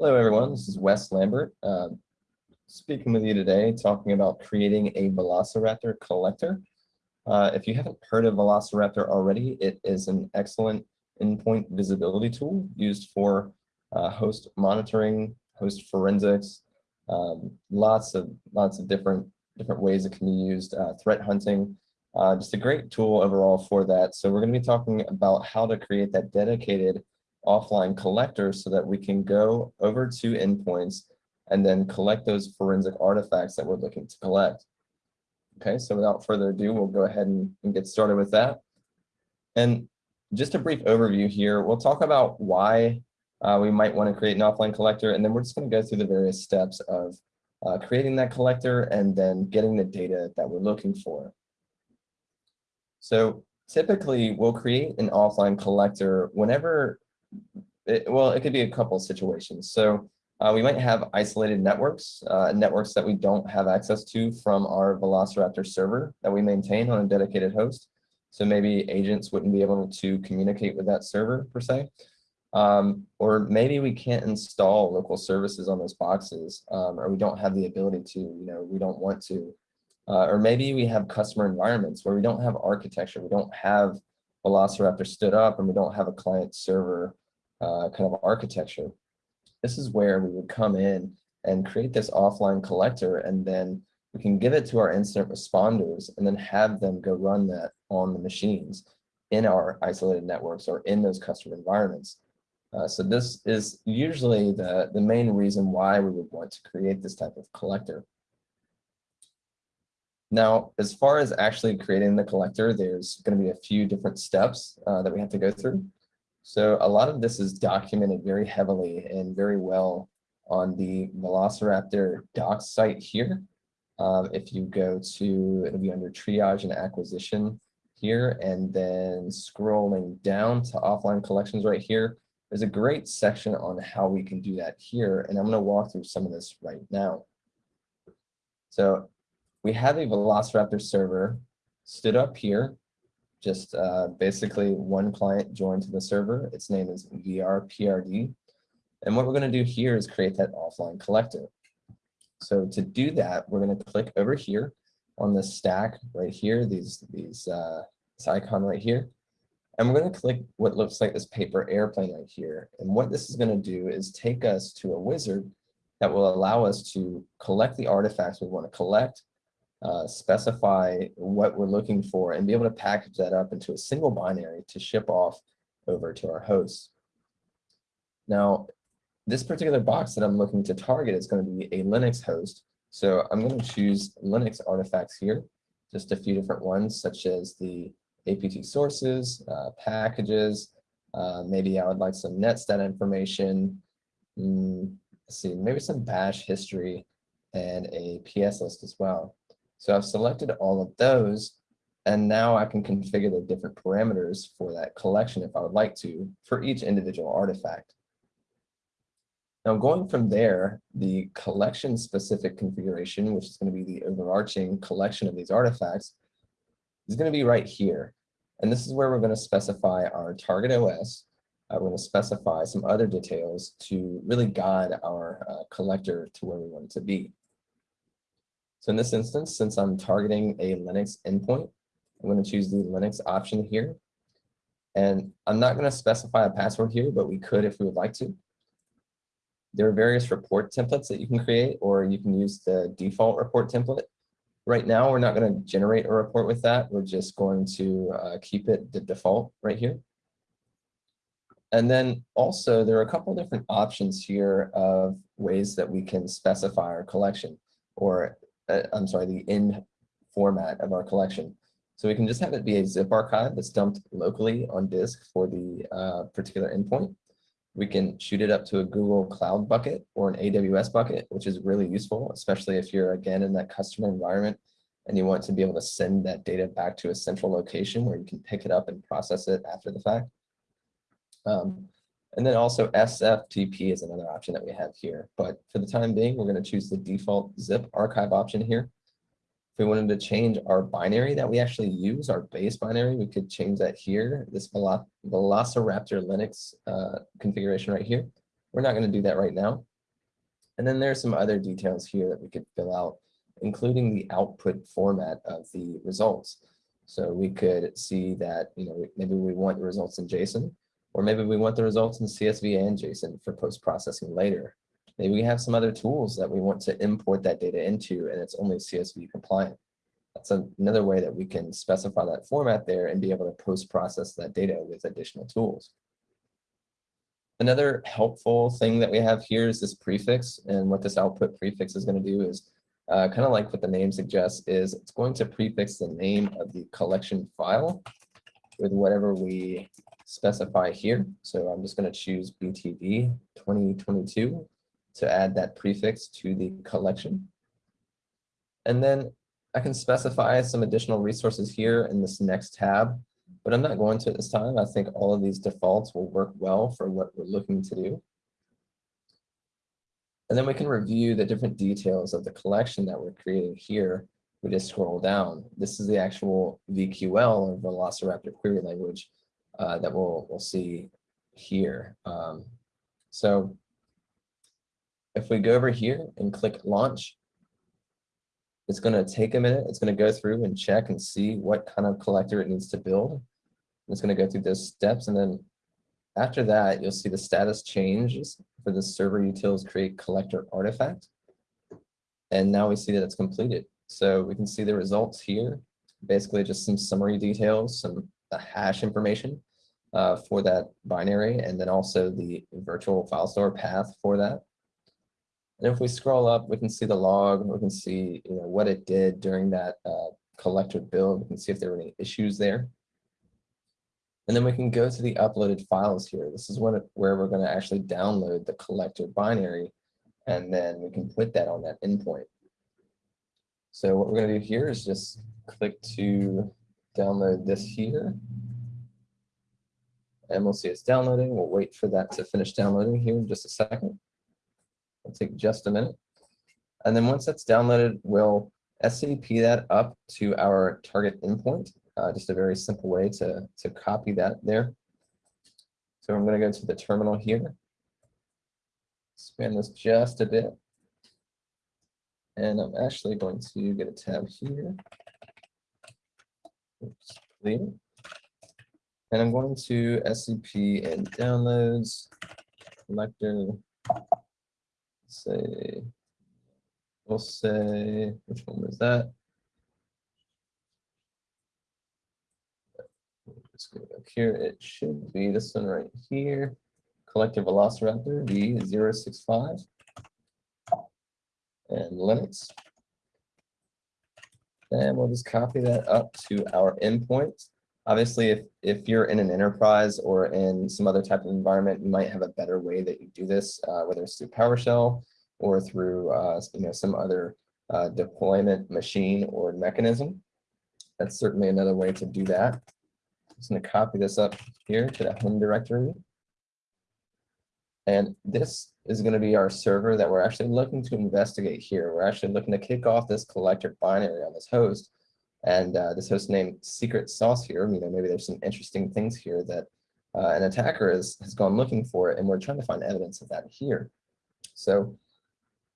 Hello, everyone. This is Wes Lambert, uh, speaking with you today, talking about creating a Velociraptor collector. Uh, if you haven't heard of Velociraptor already, it is an excellent endpoint visibility tool used for uh, host monitoring, host forensics, um, lots of lots of different different ways it can be used, uh, threat hunting, uh, just a great tool overall for that. So we're going to be talking about how to create that dedicated offline collector so that we can go over to endpoints and then collect those forensic artifacts that we're looking to collect. Okay, so without further ado, we'll go ahead and, and get started with that. And just a brief overview here, we'll talk about why uh, we might want to create an offline collector, and then we're just going to go through the various steps of uh, creating that collector and then getting the data that we're looking for. So typically, we'll create an offline collector whenever it, well, it could be a couple situations. So uh, we might have isolated networks, uh, networks that we don't have access to from our Velociraptor server that we maintain on a dedicated host. So maybe agents wouldn't be able to communicate with that server per se. Um, or maybe we can't install local services on those boxes, um, or we don't have the ability to, you know, we don't want to. Uh, or maybe we have customer environments where we don't have architecture, we don't have Velociraptor stood up and we don't have a client server uh, kind of architecture. This is where we would come in and create this offline collector and then we can give it to our incident responders and then have them go run that on the machines in our isolated networks or in those customer environments. Uh, so this is usually the, the main reason why we would want to create this type of collector. Now, as far as actually creating the collector, there's going to be a few different steps uh, that we have to go through. So a lot of this is documented very heavily and very well on the Velociraptor docs site here. Um, if you go to, it'll be under triage and acquisition here, and then scrolling down to offline collections right here, there's a great section on how we can do that here, and I'm going to walk through some of this right now. So we have a Velociraptor server stood up here, just uh, basically one client joined to the server. Its name is VRPRD. And what we're going to do here is create that offline collector. So to do that, we're going to click over here on the stack right here, these, these uh, this icon right here. And we're going to click what looks like this paper airplane right here. And what this is going to do is take us to a wizard that will allow us to collect the artifacts we want to collect, uh, specify what we're looking for, and be able to package that up into a single binary to ship off over to our hosts. Now, this particular box that I'm looking to target is going to be a Linux host. So I'm going to choose Linux artifacts here, just a few different ones, such as the APT sources, uh, packages. Uh, maybe I would like some netstat information. Mm, let's see, maybe some bash history and a PS list as well. So I've selected all of those, and now I can configure the different parameters for that collection if I would like to for each individual artifact. Now going from there, the collection specific configuration, which is going to be the overarching collection of these artifacts, is going to be right here. And this is where we're going to specify our target OS. Uh, we're going to specify some other details to really guide our uh, collector to where we want it to be. So in this instance, since I'm targeting a Linux endpoint, I'm going to choose the Linux option here. And I'm not going to specify a password here, but we could if we would like to. There are various report templates that you can create, or you can use the default report template. Right now, we're not going to generate a report with that. We're just going to uh, keep it the default right here. And then also, there are a couple different options here of ways that we can specify our collection, or uh, I'm sorry, the in format of our collection. So we can just have it be a zip archive that's dumped locally on disk for the uh, particular endpoint. We can shoot it up to a Google Cloud bucket or an AWS bucket, which is really useful, especially if you're, again, in that customer environment and you want to be able to send that data back to a central location where you can pick it up and process it after the fact. Um, and then also SFTP is another option that we have here. But for the time being, we're going to choose the default zip archive option here. If we wanted to change our binary that we actually use, our base binary, we could change that here, this Velociraptor Linux uh, configuration right here. We're not going to do that right now. And then there's some other details here that we could fill out, including the output format of the results. So we could see that, you know, maybe we want the results in JSON, or maybe we want the results in CSV and JSON for post-processing later. Maybe we have some other tools that we want to import that data into and it's only CSV compliant. That's another way that we can specify that format there and be able to post-process that data with additional tools. Another helpful thing that we have here is this prefix. And what this output prefix is going to do is uh, kind of like what the name suggests is it's going to prefix the name of the collection file with whatever we specify here. So I'm just going to choose BTV 2022 to add that prefix to the collection. And then I can specify some additional resources here in this next tab, but I'm not going to at this time. I think all of these defaults will work well for what we're looking to do. And then we can review the different details of the collection that we're creating here. We just scroll down. This is the actual VQL or Velociraptor query language uh, that we'll, we'll see here. Um, so if we go over here and click launch, it's going to take a minute. It's going to go through and check and see what kind of collector it needs to build. It's going to go through those steps. And then after that, you'll see the status changes for the server utils create collector artifact. And now we see that it's completed. So we can see the results here, basically just some summary details, some the hash information uh, for that binary, and then also the virtual file store path for that. And if we scroll up, we can see the log, we can see you know, what it did during that uh, collector build. We can see if there were any issues there. And then we can go to the uploaded files here. This is what, where we're going to actually download the collector binary, and then we can put that on that endpoint. So what we're going to do here is just click to download this here. And we'll see it's downloading. We'll wait for that to finish downloading here in just a second. It'll take just a minute. And then once that's downloaded, we'll SCP that up to our target endpoint. Uh, just a very simple way to, to copy that there. So I'm going to go to the terminal here. Expand this just a bit. And I'm actually going to get a tab here. Oops, And I'm going to SCP and downloads, collector, say, we'll say, which one was that? Let's go back here. It should be this one right here. Collective Velociraptor V065 and Linux. And we'll just copy that up to our endpoint. Obviously, if, if you're in an enterprise or in some other type of environment, you might have a better way that you do this, uh, whether it's through PowerShell or through uh, you know, some other uh, deployment machine or mechanism. That's certainly another way to do that. I'm just going to copy this up here to the home directory. And this is going to be our server that we're actually looking to investigate here. We're actually looking to kick off this collector binary on this host and uh, this host name secret sauce here, you know, maybe there's some interesting things here that uh, an attacker has, has gone looking for, and we're trying to find evidence of that here. So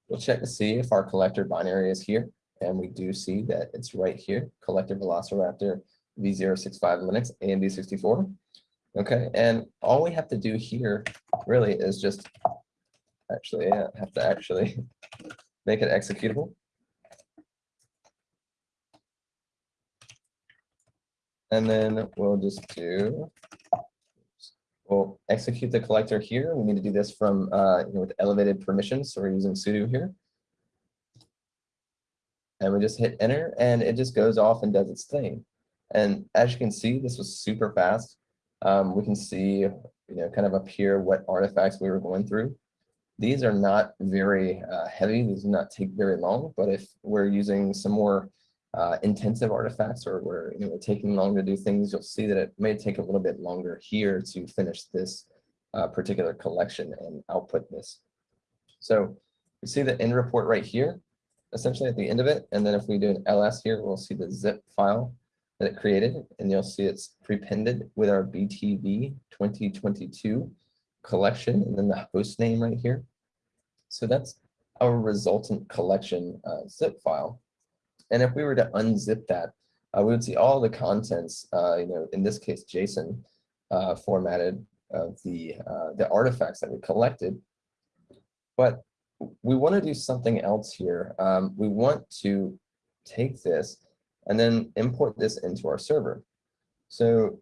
we'll check to see if our collector binary is here, and we do see that it's right here, collector velociraptor v065 Linux AMD64. Okay, and all we have to do here really is just actually have to actually make it executable. And then we'll just do, we'll execute the collector here. We need to do this from, uh, you know, with elevated permissions. So we're using sudo here. And we just hit enter and it just goes off and does its thing. And as you can see, this was super fast. Um, we can see, you know, kind of up here what artifacts we were going through. These are not very uh, heavy. These do not take very long, but if we're using some more uh, intensive artifacts or where you know, taking longer to do things, you'll see that it may take a little bit longer here to finish this uh, particular collection and output this. So you see the end report right here, essentially at the end of it. And then if we do an ls here, we'll see the zip file that it created, and you'll see it's prepended with our BTV 2022 collection, and then the host name right here. So that's our resultant collection uh, zip file. And if we were to unzip that, uh, we would see all the contents, uh, you know, in this case, JSON uh, formatted of the, the artifacts that we collected. But we want to do something else here. Um, we want to take this and then import this into our server. So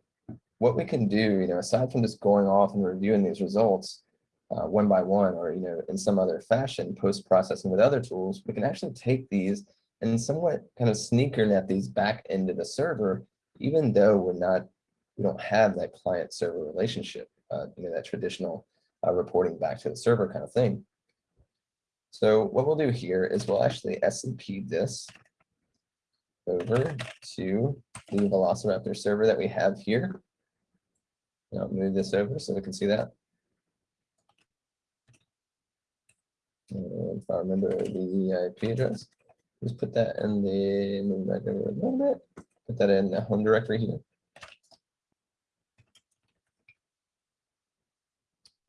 what we can do, you know, aside from just going off and reviewing these results uh, one by one, or, you know, in some other fashion, post-processing with other tools, we can actually take these and somewhat kind of sneaker net these back into the server, even though we're not, we don't have that client server relationship, uh, you know, that traditional uh, reporting back to the server kind of thing. So what we'll do here is we'll actually SCP this over to the Velociraptor server that we have here. I'll move this over so we can see that. And if I remember the IP address, just put that in the move back over a little bit. Put that in the home directory here.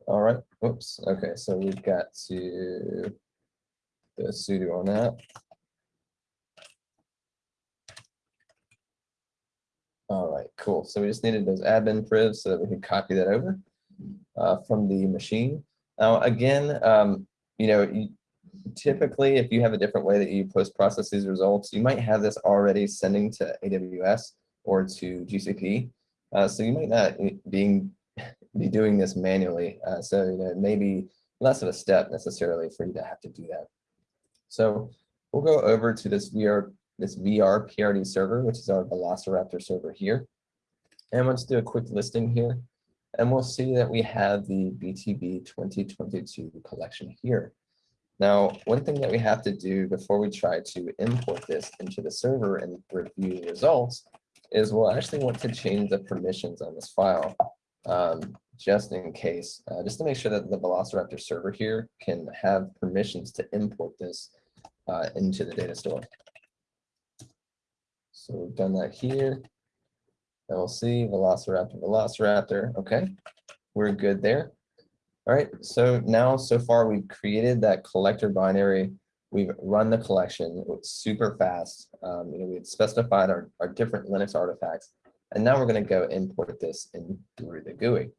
All right. Whoops. Okay. So we've got to the sudo on that. All right, cool. So we just needed those admin privs so that we could copy that over uh, from the machine. Now, again, um, you know, you, typically if you have a different way that you post-process these results, you might have this already sending to AWS or to GCP. Uh, so you might not being be doing this manually. Uh, so you know, it may be less of a step necessarily for you to have to do that. So we'll go over to this VR this VR PRD server, which is our Velociraptor server here. And let's do a quick listing here. And we'll see that we have the BTV 2022 collection here. Now, one thing that we have to do before we try to import this into the server and review the results is we'll actually want to change the permissions on this file um, just in case, uh, just to make sure that the Velociraptor server here can have permissions to import this uh, into the data store. So we've done that here. And we'll see Velociraptor, Velociraptor. Okay, we're good there. All right, so now so far we've created that collector binary. We've run the collection super fast. Um, you know, we've specified our, our different Linux artifacts, and now we're going to go import this in through the GUI.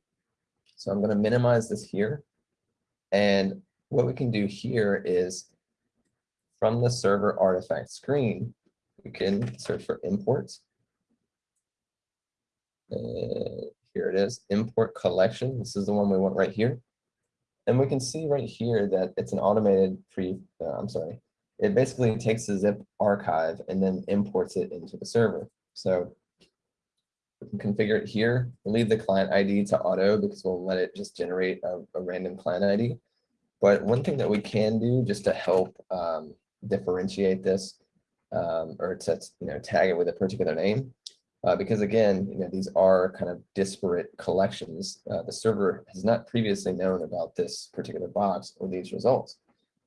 So I'm going to minimize this here. And what we can do here is from the server artifact screen, we can search for imports. Uh, here it is, import collection. This is the one we want right here. And we can see right here that it's an automated pre, uh, I'm sorry, it basically takes the zip archive and then imports it into the server. So we can configure it here. Leave the client ID to auto because we'll let it just generate a, a random client ID. But one thing that we can do just to help um, differentiate this um, or to you know tag it with a particular name. Uh, because again, you know, these are kind of disparate collections. Uh, the server has not previously known about this particular box or these results.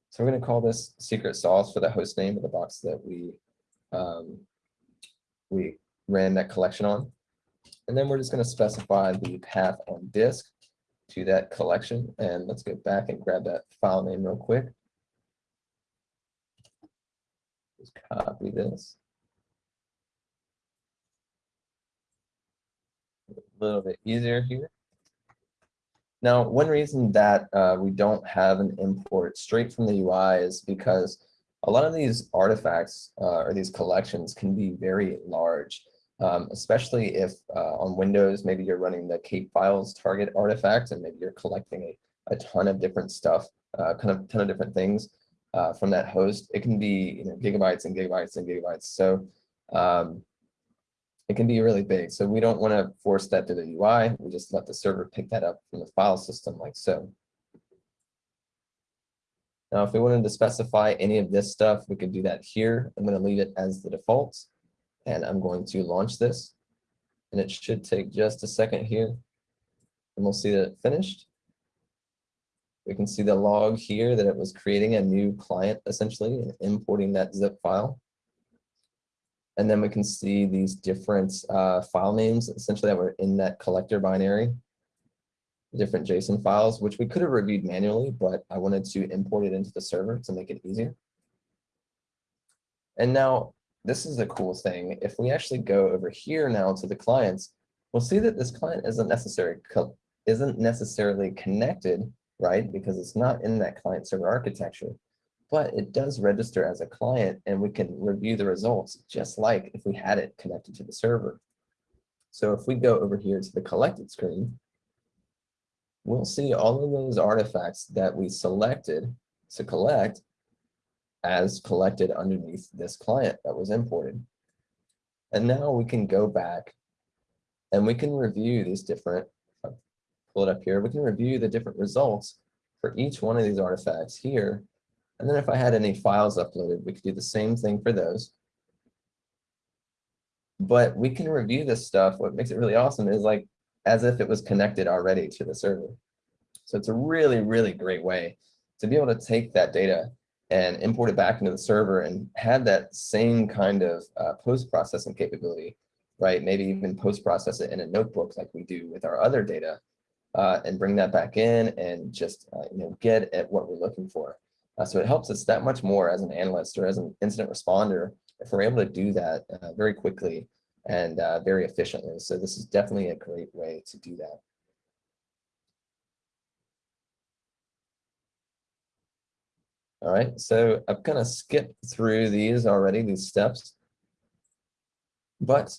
So we're going to call this secret sauce for the host name of the box that we um, we ran that collection on. And then we're just going to specify the path on disk to that collection. And let's go back and grab that file name real quick. Just copy this. A little bit easier here. Now, one reason that uh, we don't have an import straight from the UI is because a lot of these artifacts uh, or these collections can be very large, um, especially if uh, on Windows, maybe you're running the KapeFiles target artifact and maybe you're collecting a, a ton of different stuff, uh, kind of ton of different things uh, from that host. It can be you know, gigabytes and gigabytes and gigabytes. So um, it can be really big. So we don't want to force that to the UI. We just let the server pick that up from the file system like so. Now, if we wanted to specify any of this stuff, we could do that here. I'm going to leave it as the default, and I'm going to launch this. And it should take just a second here, and we'll see that it finished. We can see the log here that it was creating a new client essentially and importing that zip file. And then we can see these different uh, file names essentially that were in that collector binary. different JSON files, which we could have reviewed manually, but I wanted to import it into the server to make it easier. And now this is the cool thing. If we actually go over here now to the clients, we'll see that this client isn't necessary isn't necessarily connected, right? Because it's not in that client server architecture, but it does register as a client and we can review the results just like if we had it connected to the server. So if we go over here to the collected screen, we'll see all of those artifacts that we selected to collect as collected underneath this client that was imported. And now we can go back and we can review these different, oh, pull it up here, we can review the different results for each one of these artifacts here. And then if I had any files uploaded, we could do the same thing for those. But we can review this stuff. What makes it really awesome is like as if it was connected already to the server. So it's a really, really great way to be able to take that data and import it back into the server and have that same kind of uh, post-processing capability, right? Maybe even post-process it in a notebook like we do with our other data uh, and bring that back in and just uh, you know get at what we're looking for. Uh, so it helps us that much more as an analyst or as an incident responder if we're able to do that uh, very quickly and uh, very efficiently. So this is definitely a great way to do that. All right, so I've kind of skipped through these already, these steps. But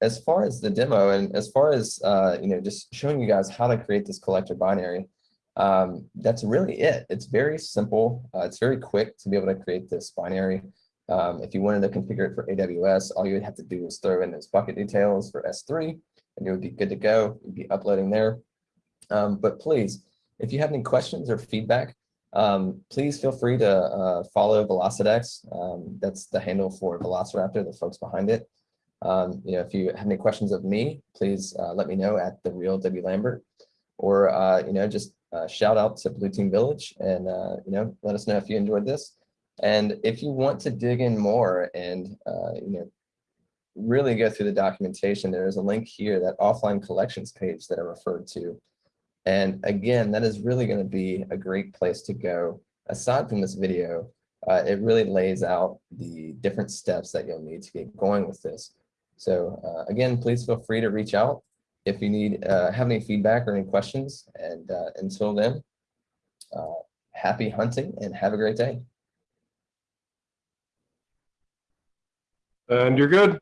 as far as the demo and as far as, uh, you know, just showing you guys how to create this collector binary, um, that's really it. It's very simple. Uh, it's very quick to be able to create this binary. Um, if you wanted to configure it for AWS, all you would have to do is throw in those bucket details for S3 and you would be good to go. You'd be uploading there. Um, but please, if you have any questions or feedback, um, please feel free to uh, follow Velocidex. Um, that's the handle for Velociraptor, the folks behind it. Um, you know, if you have any questions of me, please uh, let me know at the real W Lambert, or uh, you know, just uh, shout out to Blue Team Village, and uh, you know, let us know if you enjoyed this. And if you want to dig in more and uh, you know, really go through the documentation, there is a link here, that offline collections page that I referred to. And again, that is really going to be a great place to go. Aside from this video, uh, it really lays out the different steps that you'll need to get going with this. So uh, again, please feel free to reach out if you need uh, have any feedback or any questions. And uh, until then, uh, happy hunting and have a great day. And you're good.